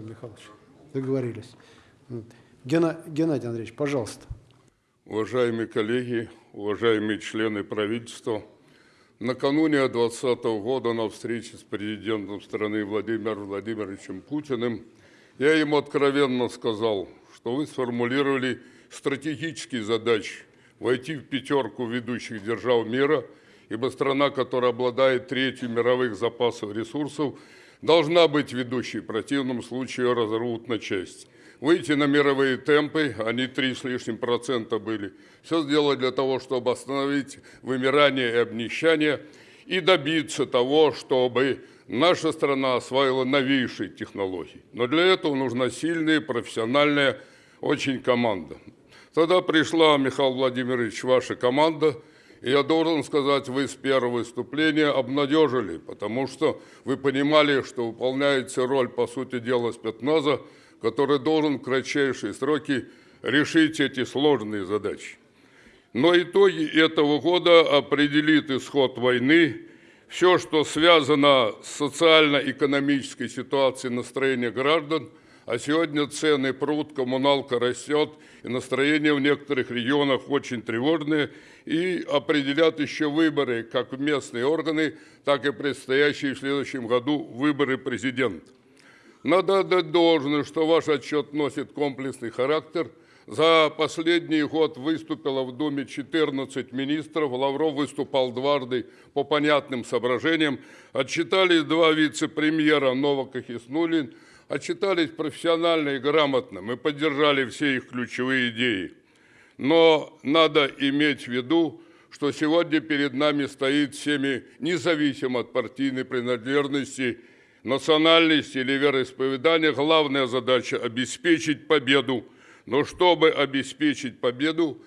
Михайлович, договорились. Гена, Геннадий Андреевич, пожалуйста. Уважаемые коллеги, уважаемые члены правительства, накануне 2020 года на встрече с президентом страны Владимиром Владимировичем Путиным я ему откровенно сказал, что вы сформулировали стратегические задачи войти в пятерку ведущих держав мира, ибо страна, которая обладает третью мировых запасов ресурсов, должна быть ведущей, в противном случае разорвут на части. Выйти на мировые темпы, они три с лишним процента были. Все сделать для того, чтобы остановить вымирание и обнищание и добиться того, чтобы наша страна освоила новейшие технологии. Но для этого нужна сильная, профессиональная очень команда. Тогда пришла, Михаил Владимирович, ваша команда – и я должен сказать, вы с первого выступления обнадежили, потому что вы понимали, что выполняете роль, по сути дела, спецназа, который должен в кратчайшие сроки решить эти сложные задачи. Но итоги этого года определит исход войны. Все, что связано с социально-экономической ситуацией настроения граждан – а сегодня цены пруд, коммуналка растет, и настроение в некоторых регионах очень тревожное, и определят еще выборы, как в местные органы, так и предстоящие в следующем году выборы президента. Надо отдать должное, что ваш отчет носит комплексный характер. За последний год выступило в Думе 14 министров, Лавров выступал дважды по понятным соображениям. Отчитались два вице-премьера Новак и Хиснулин – отчитались профессионально и грамотно. Мы поддержали все их ключевые идеи. Но надо иметь в виду, что сегодня перед нами стоит всеми, независимо от партийной принадлежности, национальности или вероисповедания, главная задача – обеспечить победу. Но чтобы обеспечить победу,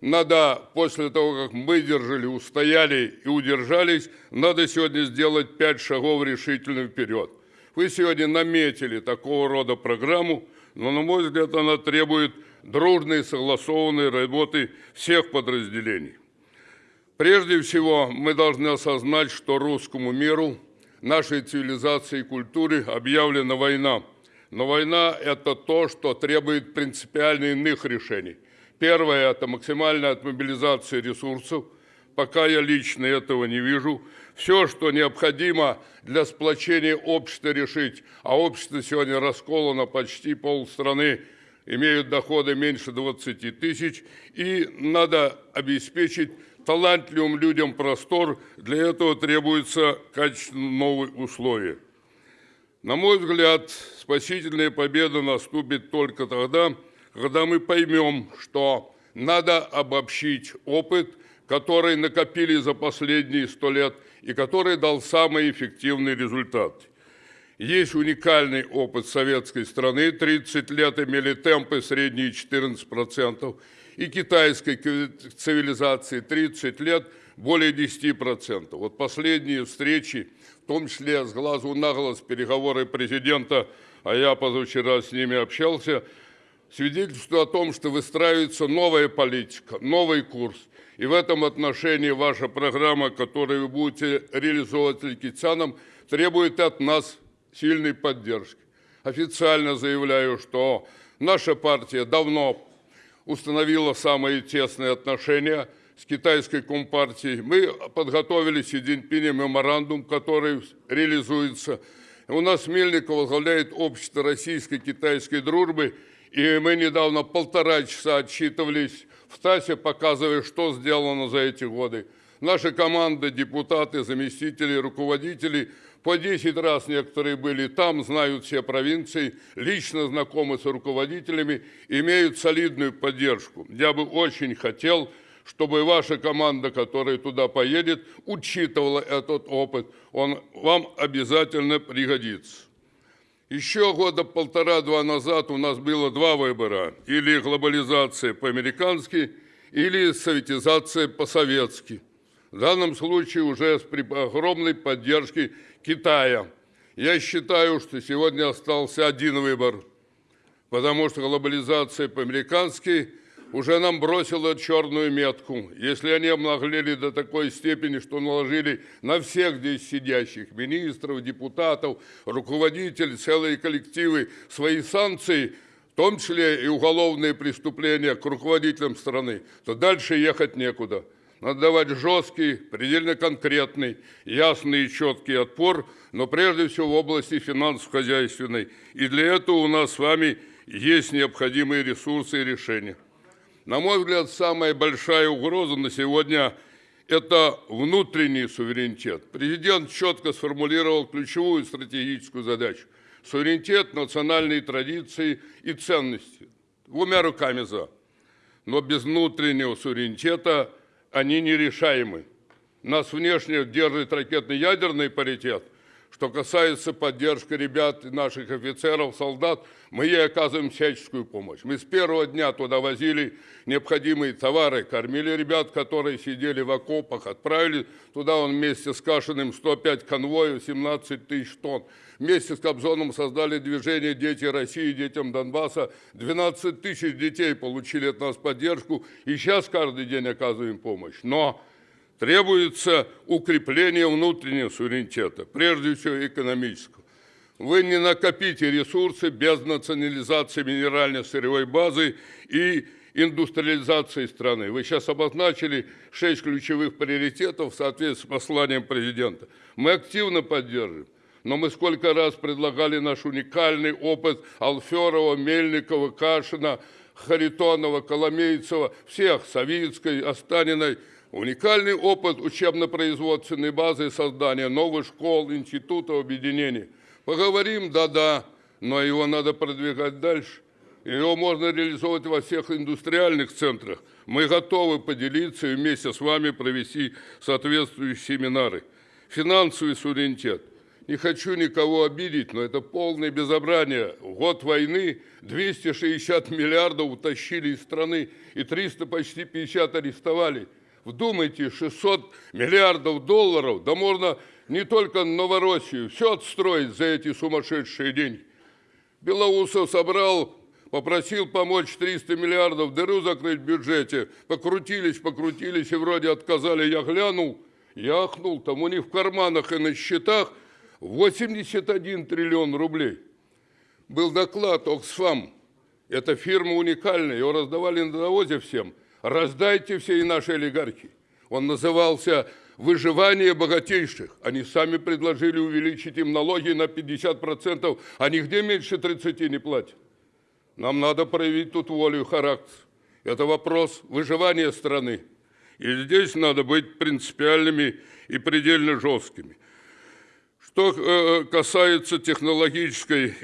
надо, после того, как мы держали, устояли и удержались, надо сегодня сделать пять шагов решительно вперед. Вы сегодня наметили такого рода программу, но, на мой взгляд, она требует дружной согласованной работы всех подразделений. Прежде всего, мы должны осознать, что русскому миру, нашей цивилизации и культуре объявлена война. Но война – это то, что требует принципиально иных решений. Первое – это максимальная отмобилизация ресурсов – пока я лично этого не вижу. Все, что необходимо для сплочения общества решить, а общество сегодня расколано почти полстраны, имеют доходы меньше 20 тысяч, и надо обеспечить талантливым людям простор, для этого требуются качественные новые условия. На мой взгляд, спасительная победа наступит только тогда, когда мы поймем, что надо обобщить опыт – которые накопили за последние сто лет и который дал самый эффективный результат. Есть уникальный опыт советской страны, 30 лет имели темпы средние 14%, и китайской цивилизации 30 лет более 10%. Вот последние встречи, в том числе с глазу на глаз переговоры президента, а я позавчера с ними общался, свидетельствуют о том, что выстраивается новая политика, новый курс – и в этом отношении ваша программа, которую вы будете реализовывать Ликитянам, требует от нас сильной поддержки. Официально заявляю, что наша партия давно установила самые тесные отношения с китайской компартией. Мы подготовили Си Цзиньпине меморандум, который реализуется. У нас Мельников возглавляет общество российско-китайской дружбы, и мы недавно полтора часа отчитывались в ТАСе, показывая, что сделано за эти годы. Наша команда, депутаты, заместители, руководители по 10 раз некоторые были там, знают все провинции, лично знакомы с руководителями, имеют солидную поддержку. Я бы очень хотел, чтобы ваша команда, которая туда поедет, учитывала этот опыт. Он вам обязательно пригодится. Еще года полтора-два назад у нас было два выбора. Или глобализация по-американски, или советизация по-советски. В данном случае уже с огромной поддержки Китая. Я считаю, что сегодня остался один выбор, потому что глобализация по-американски уже нам бросила черную метку. Если они обнаглели до такой степени, что наложили на всех здесь сидящих, министров, депутатов, руководителей, целые коллективы свои санкции, в том числе и уголовные преступления к руководителям страны, то дальше ехать некуда. Надо давать жесткий, предельно конкретный, ясный и четкий отпор, но прежде всего в области финансово-хозяйственной. И для этого у нас с вами есть необходимые ресурсы и решения. На мой взгляд, самая большая угроза на сегодня – это внутренний суверенитет. Президент четко сформулировал ключевую стратегическую задачу – суверенитет, национальные традиции и ценности. Двумя руками за. Но без внутреннего суверенитета они нерешаемы. Нас внешне держит ракетно-ядерный паритет – что касается поддержки ребят, наших офицеров, солдат, мы ей оказываем всяческую помощь. Мы с первого дня туда возили необходимые товары, кормили ребят, которые сидели в окопах, отправили туда он вместе с Кашиным 105 конвоев, 17 тысяч тонн. Вместе с Кобзоном создали движение «Дети России», «Детям Донбасса». 12 тысяч детей получили от нас поддержку, и сейчас каждый день оказываем помощь. Но Требуется укрепление внутреннего суверенитета, прежде всего экономического. Вы не накопите ресурсы без национализации минерально-сырьевой базы и индустриализации страны. Вы сейчас обозначили шесть ключевых приоритетов в соответствии с посланием президента. Мы активно поддерживаем. Но мы сколько раз предлагали наш уникальный опыт Алферова, Мельникова, Кашина, Харитонова, Коломейцева, всех, Савицкой, Останиной – Уникальный опыт учебно-производственной базы создания новых школ, институтов, объединений. Поговорим, да-да, но его надо продвигать дальше. Его можно реализовать во всех индустриальных центрах. Мы готовы поделиться и вместе с вами провести соответствующие семинары. Финансовый суверенитет. Не хочу никого обидеть, но это полное безобрание. В год войны 260 миллиардов утащили из страны и 300 почти 50 арестовали. Вдумайте, 600 миллиардов долларов, да можно не только Новороссию, все отстроить за эти сумасшедшие деньги. Белоусов собрал, попросил помочь 300 миллиардов, дыру закрыть в бюджете. Покрутились, покрутились и вроде отказали. Я глянул, яхнул, там у них в карманах и на счетах 81 триллион рублей. Был доклад Оксфам. Эта фирма уникальная, его раздавали на навозе всем – раздайте все и наши олигархи. Он назывался «Выживание богатейших». Они сами предложили увеличить им налоги на 50%, а нигде меньше 30 не платят. Нам надо проявить тут волю и характер. Это вопрос выживания страны. И здесь надо быть принципиальными и предельно жесткими. Что э, касается технологической,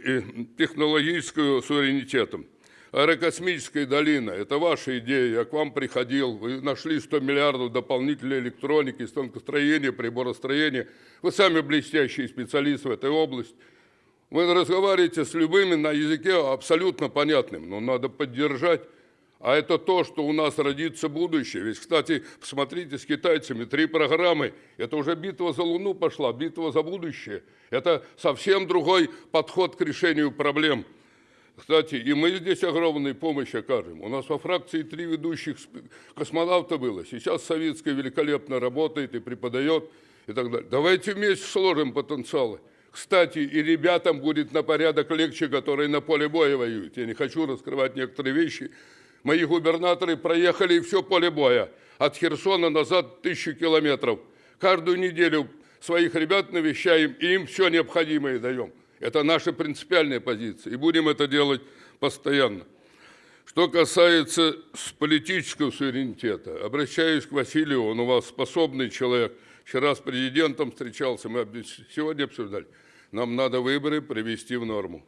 технологического суверенитета – Аэрокосмическая долина – это ваша идея. Я к вам приходил, вы нашли 100 миллиардов дополнительной электроники, станкостроения, приборостроения. Вы сами блестящий специалист в этой области. Вы разговариваете с любыми на языке абсолютно понятным, но надо поддержать. А это то, что у нас родится будущее. Ведь, кстати, посмотрите с китайцами, три программы. Это уже битва за Луну пошла, битва за будущее. Это совсем другой подход к решению проблем. Кстати, и мы здесь огромную помощь окажем. У нас во фракции три ведущих космонавта было. Сейчас советская великолепно работает и преподает и так далее. Давайте вместе сложим потенциалы. Кстати, и ребятам будет на порядок легче, которые на поле боя воюют. Я не хочу раскрывать некоторые вещи. Мои губернаторы проехали все поле боя. От Херсона назад тысячу километров. Каждую неделю своих ребят навещаем и им все необходимое даем. Это наша принципиальная позиция, и будем это делать постоянно. Что касается политического суверенитета, обращаюсь к Василию, он у вас способный человек. Вчера с президентом встречался, мы сегодня обсуждали. Нам надо выборы привести в норму.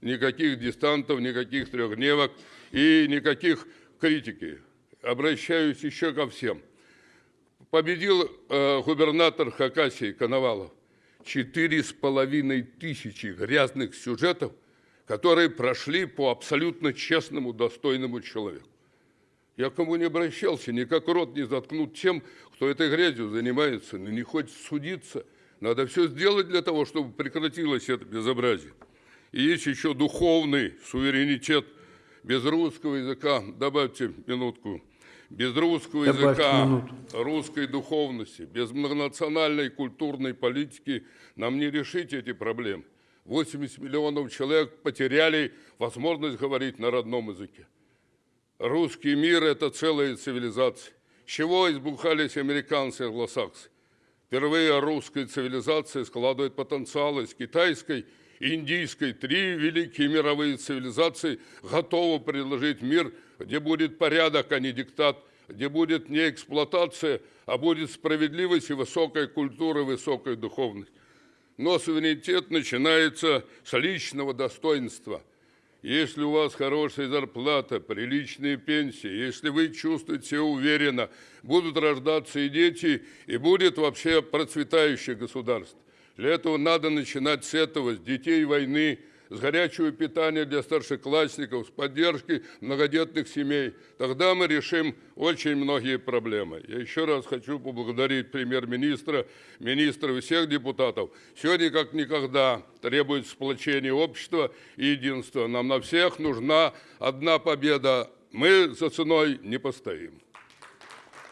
Никаких дистантов, никаких трехдневок и никаких критики. Обращаюсь еще ко всем. Победил э, губернатор Хакасии Коновалов четыре с половиной тысячи грязных сюжетов, которые прошли по абсолютно честному, достойному человеку. Я кому не обращался, никак рот не заткнут тем, кто этой грязью занимается, но не хочет судиться. Надо все сделать для того, чтобы прекратилось это безобразие. И есть еще духовный суверенитет. Без русского языка, добавьте минутку, без русского языка, русской духовности, без многонациональной культурной политики нам не решить эти проблемы. 80 миллионов человек потеряли возможность говорить на родном языке. Русский мир – это целая цивилизация. С чего избухались американцы и англосаксы? Впервые русская цивилизация складывает потенциал из китайской и индийской. Три великие мировые цивилизации готовы предложить мир, где будет порядок, а не диктат, где будет не эксплуатация, а будет справедливость и высокая культура, высокая духовность. Но суверенитет начинается с личного достоинства. Если у вас хорошая зарплата, приличные пенсии, если вы чувствуете себя уверенно, будут рождаться и дети, и будет вообще процветающее государство. Для этого надо начинать с этого, с детей войны, с горячего питания для старшеклассников, с поддержки многодетных семей. Тогда мы решим очень многие проблемы. Я еще раз хочу поблагодарить премьер-министра, министра и всех депутатов. Сегодня, как никогда, требует сплочения общества и единства. Нам на всех нужна одна победа. Мы за ценой не постоим.